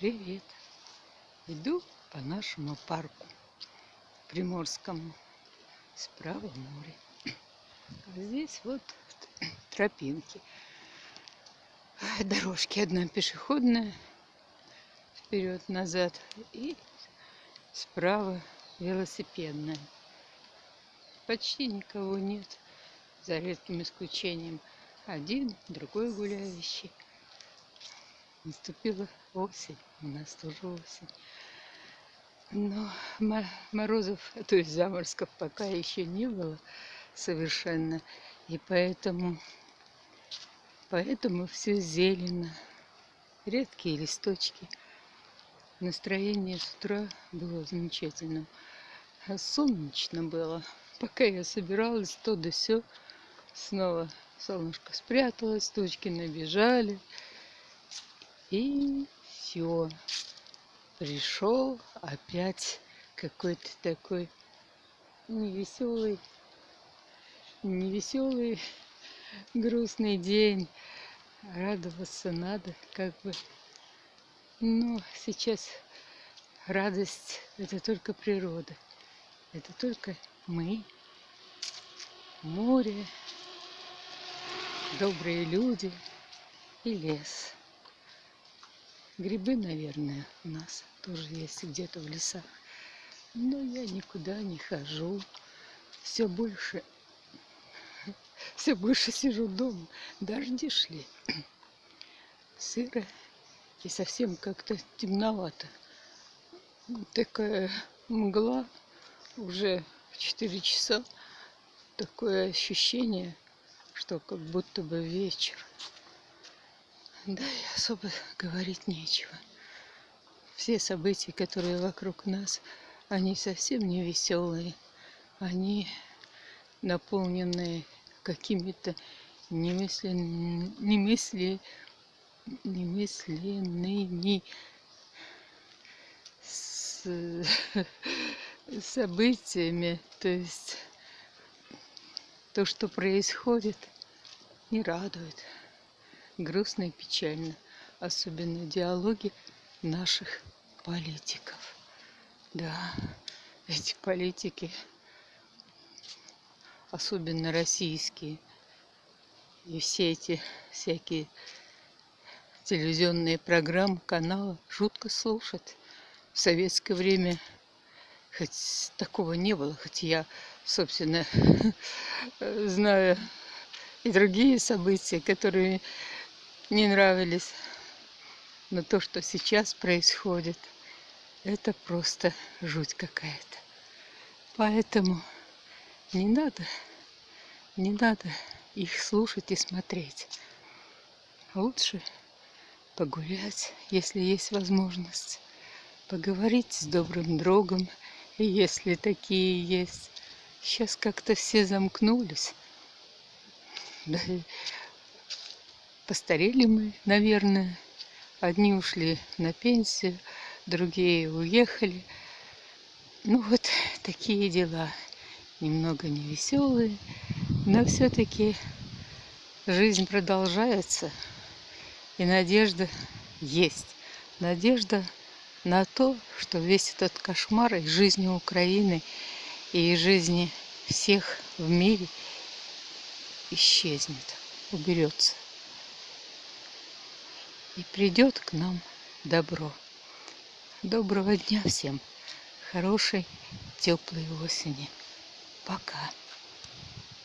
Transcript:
Привет! Иду по нашему парку Приморскому. Справа море. А здесь вот тропинки. Дорожки. Одна пешеходная. Вперед-назад. И справа велосипедная. Почти никого нет. За редким исключением. Один, другой гуляющий. Наступила осень, у нас тоже осень. Но морозов, то есть заморозков пока еще не было совершенно. И поэтому, поэтому все зелено. Редкие листочки. Настроение с утра было замечательным. А солнечно было. Пока я собиралась, то да все. Снова солнышко спряталось, тучки набежали. И все. Пришел опять какой-то такой невеселый, невеселый, грустный день. Радоваться надо, как бы. Но сейчас радость это только природа. Это только мы, море, добрые люди и лес. Грибы, наверное, у нас тоже есть где-то в лесах. Но я никуда не хожу. Все больше, все больше сижу дома. Дожди шли. Сыро и совсем как-то темновато. Такая мгла уже в 4 часа. Такое ощущение, что как будто бы вечер. Да, и особо говорить нечего. Все события, которые вокруг нас, они совсем не веселые. Они наполнены какими-то немыслен... немысли... немысленными с... событиями. То есть то, что происходит, не радует грустно и печально. Особенно диалоги наших политиков. Да, эти политики, особенно российские, и все эти всякие телевизионные программы, каналы жутко слушать. В советское время хоть такого не было, хоть я, собственно, знаю и другие события, которые не нравились. Но то, что сейчас происходит, это просто жуть какая-то. Поэтому не надо, не надо их слушать и смотреть. Лучше погулять, если есть возможность, поговорить с добрым другом, если такие есть. Сейчас как-то все замкнулись. Постарели мы, наверное. Одни ушли на пенсию, другие уехали. Ну вот такие дела. Немного невеселые, но все-таки жизнь продолжается. И надежда есть. Надежда на то, что весь этот кошмар из жизни Украины и из жизни всех в мире исчезнет, уберется и придет к нам добро. Доброго дня всем, хорошей теплой осени. Пока.